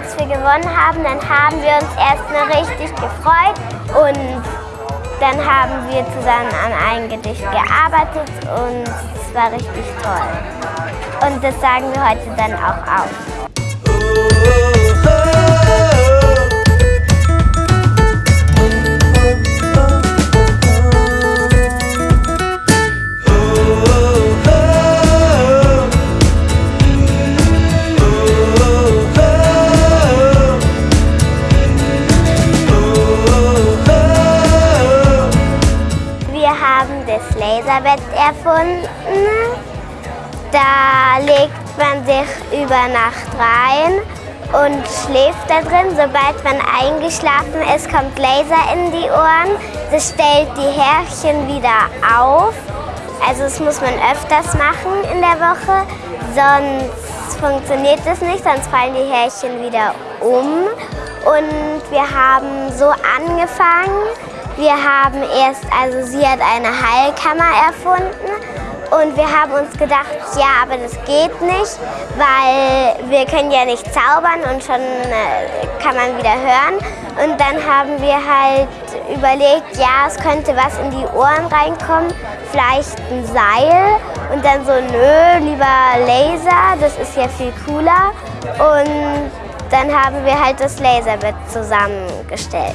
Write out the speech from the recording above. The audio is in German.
als wir gewonnen haben, dann haben wir uns erstmal richtig gefreut und dann haben wir zusammen an einem Gedicht gearbeitet und es war richtig toll. Und das sagen wir heute dann auch auf. Das Laserbett erfunden. Da legt man sich über Nacht rein und schläft da drin. Sobald man eingeschlafen ist, kommt Laser in die Ohren. Das stellt die Härchen wieder auf. Also das muss man öfters machen in der Woche, sonst funktioniert das nicht, sonst fallen die Härchen wieder um. Und wir haben so angefangen. Wir haben erst, also sie hat eine Heilkammer erfunden und wir haben uns gedacht, ja, aber das geht nicht, weil wir können ja nicht zaubern und schon äh, kann man wieder hören. Und dann haben wir halt überlegt, ja, es könnte was in die Ohren reinkommen, vielleicht ein Seil. Und dann so, nö, lieber Laser, das ist ja viel cooler. Und dann haben wir halt das Laserbett zusammengestellt.